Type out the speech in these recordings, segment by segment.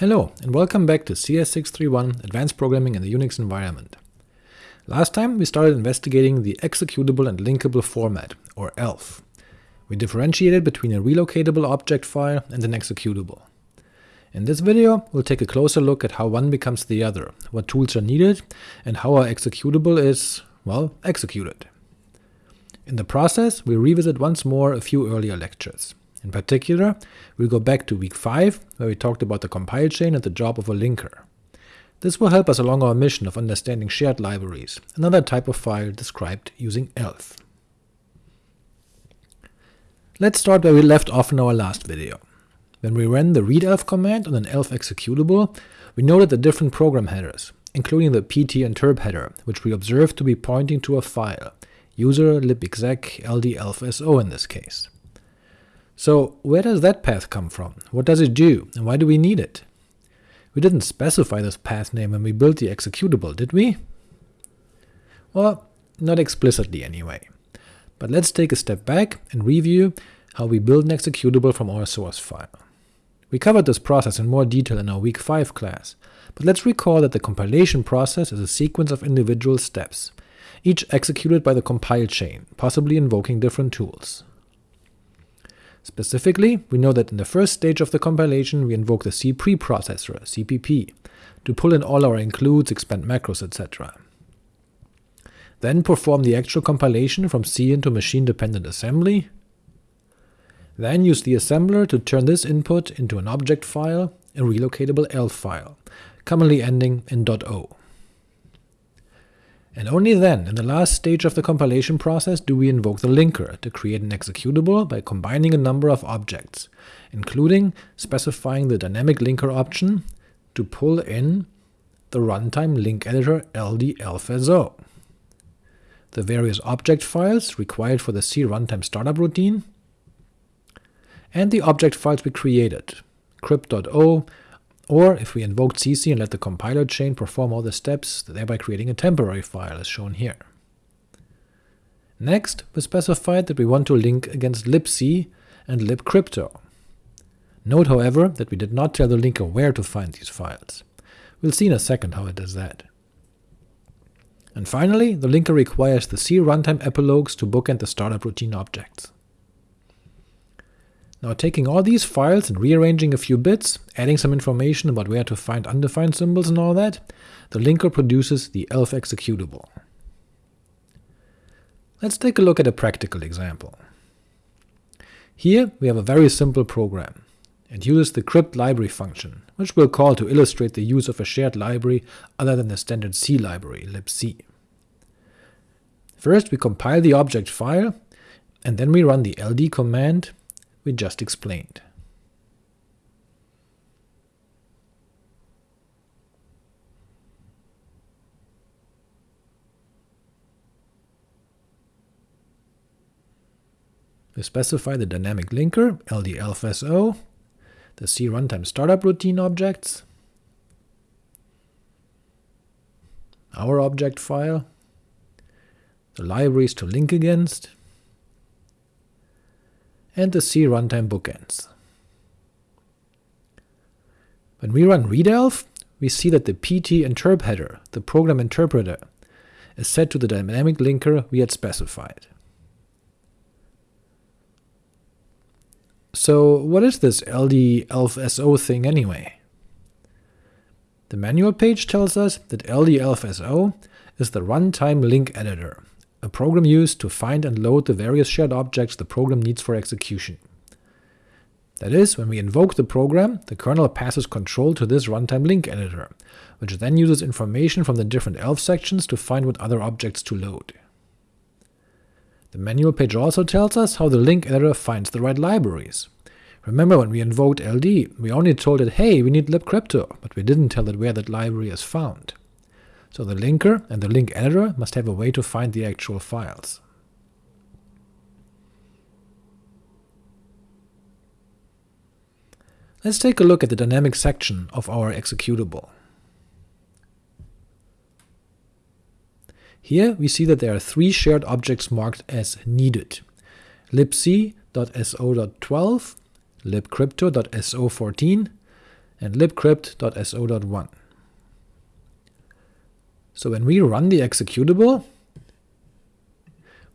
Hello, and welcome back to CS631 Advanced Programming in the Unix Environment. Last time we started investigating the executable and linkable format, or ELF. We differentiated between a relocatable object file and an executable. In this video, we'll take a closer look at how one becomes the other, what tools are needed, and how our executable is, well, executed. In the process, we revisit once more a few earlier lectures. In particular, we'll go back to week 5, where we talked about the compile chain and the job of a linker. This will help us along our mission of understanding shared libraries, another type of file described using ELF. Let's start where we left off in our last video. When we ran the readelf command on an ELF executable, we noted the different program headers, including the pt interp header, which we observed to be pointing to a file, user libexec ldelfso in this case. So where does that path come from? What does it do, and why do we need it? We didn't specify this path name when we built the executable, did we? Well, not explicitly anyway. But let's take a step back and review how we build an executable from our source file. We covered this process in more detail in our week 5 class, but let's recall that the compilation process is a sequence of individual steps, each executed by the compile chain, possibly invoking different tools. Specifically, we know that in the first stage of the compilation we invoke the C preprocessor, CPP, to pull in all our includes, expand macros, etc. Then perform the actual compilation from C into machine-dependent assembly, then use the assembler to turn this input into an object file, a relocatable ELF file, commonly ending in .o. And only then, in the last stage of the compilation process, do we invoke the linker to create an executable by combining a number of objects, including specifying the dynamic linker option to pull in the runtime link editor ldelfso, the various object files required for the C runtime startup routine, and the object files we created, crypt.o, or if we invoked cc and let the compiler chain perform all the steps, thereby creating a temporary file as shown here. Next, we specified that we want to link against libc and libcrypto. Note however that we did not tell the linker where to find these files. We'll see in a second how it does that. And finally, the linker requires the C runtime epilogues to bookend the startup routine objects. Now taking all these files and rearranging a few bits, adding some information about where to find undefined symbols and all that, the linker produces the ELF executable. Let's take a look at a practical example. Here we have a very simple program. It uses the crypt library function, which we'll call to illustrate the use of a shared library other than the standard C library, libc. First we compile the object file, and then we run the ld command we just explained. We specify the dynamic linker, ldelfso, the C runtime startup routine objects, our object file, the libraries to link against, and the C runtime bookends. When we run readelf, we see that the pt interp header, the program interpreter, is set to the dynamic linker we had specified. So what is this ldelfso thing anyway? The manual page tells us that ldelfso is the runtime link editor, a program used to find and load the various shared objects the program needs for execution. That is, when we invoke the program, the kernel passes control to this runtime link editor, which then uses information from the different ELF sections to find what other objects to load. The manual page also tells us how the link editor finds the right libraries. Remember when we invoked LD, we only told it, hey, we need libcrypto, but we didn't tell it where that library is found so the linker and the link editor must have a way to find the actual files. Let's take a look at the dynamic section of our executable. Here we see that there are three shared objects marked as needed, libc.so.12, libcrypto.so14, and libcrypt.so.1. So when we run the executable,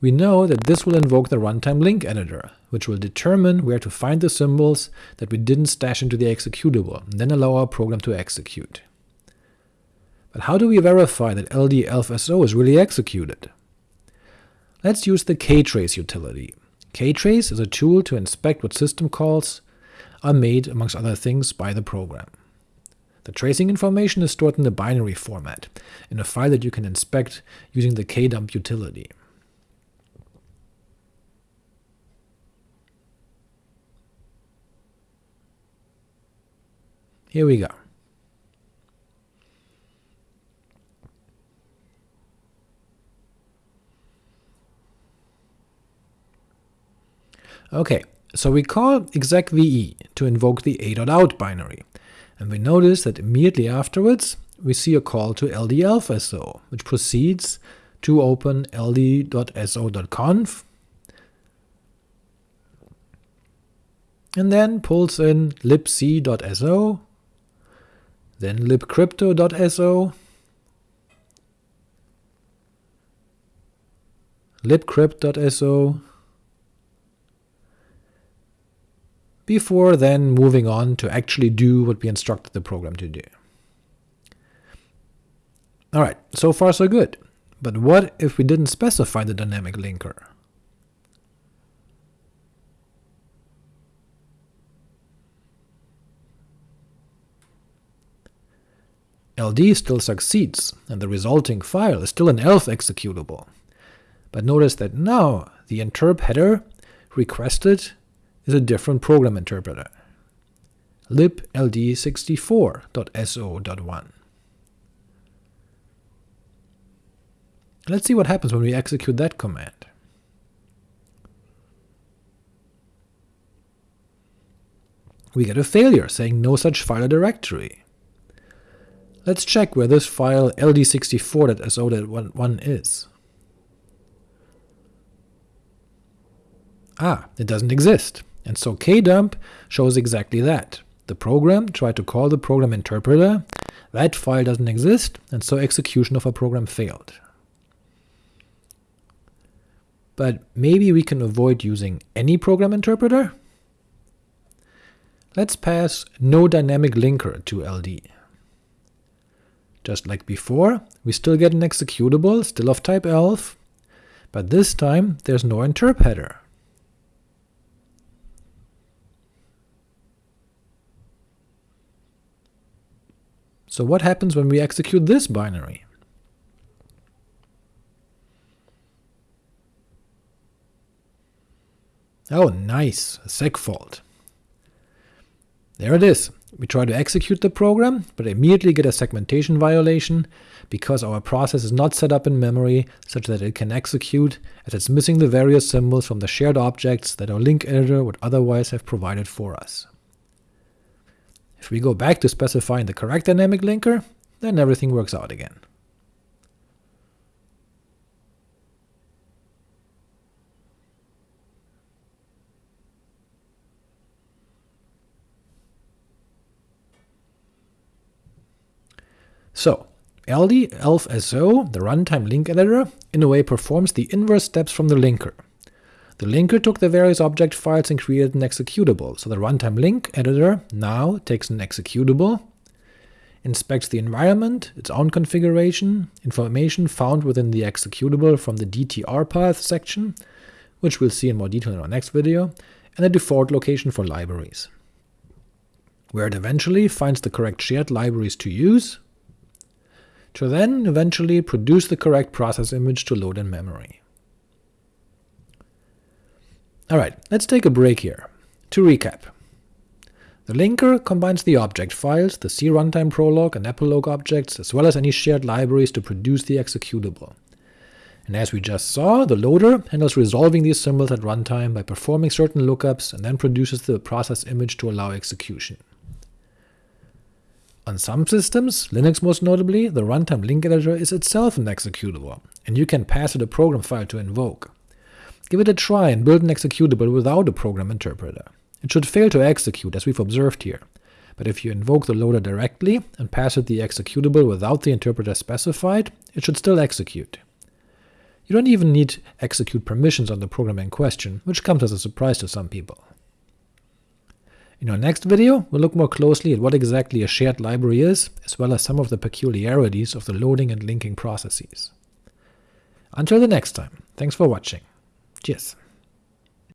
we know that this will invoke the runtime link editor, which will determine where to find the symbols that we didn't stash into the executable, and then allow our program to execute. But how do we verify that ld-elfso is really executed? Let's use the ktrace utility. ktrace is a tool to inspect what system calls are made, amongst other things, by the program. The tracing information is stored in the binary format, in a file that you can inspect using the kdump utility. Here we go. Ok, so we call execve to invoke the a.out binary, and we notice that immediately afterwards we see a call to ld-elfso, which proceeds to open ld.so.conf, and then pulls in libc.so, then libcrypto.so, libcrypt.so, before then moving on to actually do what we instructed the program to do. Alright, so far so good, but what if we didn't specify the dynamic linker? LD still succeeds, and the resulting file is still an ELF executable. But notice that now the interp header requested is a different program interpreter, libld64.so.1. Let's see what happens when we execute that command. We get a failure saying no such file or directory. Let's check where this file ld64.so.1 is. Ah, it doesn't exist, and so kdump shows exactly that. The program tried to call the program interpreter, that file doesn't exist, and so execution of a program failed. But maybe we can avoid using any program interpreter? Let's pass no dynamic linker to LD. Just like before, we still get an executable, still of type ELF, but this time there's no interp header. So what happens when we execute this binary? Oh nice, a segfault. There it is. We try to execute the program, but immediately get a segmentation violation, because our process is not set up in memory such that it can execute, as it's missing the various symbols from the shared objects that our link editor would otherwise have provided for us. If we go back to specifying the correct dynamic linker, then everything works out again. So, ld-elfso, the runtime link editor, in a way performs the inverse steps from the linker. The linker took the various object files and created an executable, so the runtime link editor now takes an executable, inspects the environment, its own configuration, information found within the executable from the DTR path section, which we'll see in more detail in our next video, and a default location for libraries, where it eventually finds the correct shared libraries to use, to then eventually produce the correct process image to load in memory. Alright, let's take a break here. To recap, the linker combines the object files, the C runtime prolog and epilogue objects, as well as any shared libraries to produce the executable. And as we just saw, the loader handles resolving these symbols at runtime by performing certain lookups and then produces the process image to allow execution. On some systems, Linux most notably, the runtime link editor is itself an executable, and you can pass it a program file to invoke. Give it a try and build an executable without a program interpreter. It should fail to execute, as we've observed here, but if you invoke the loader directly and pass it the executable without the interpreter specified, it should still execute. You don't even need execute permissions on the program in question, which comes as a surprise to some people. In our next video, we'll look more closely at what exactly a shared library is, as well as some of the peculiarities of the loading and linking processes. Until the next time, thanks for watching. Cheers.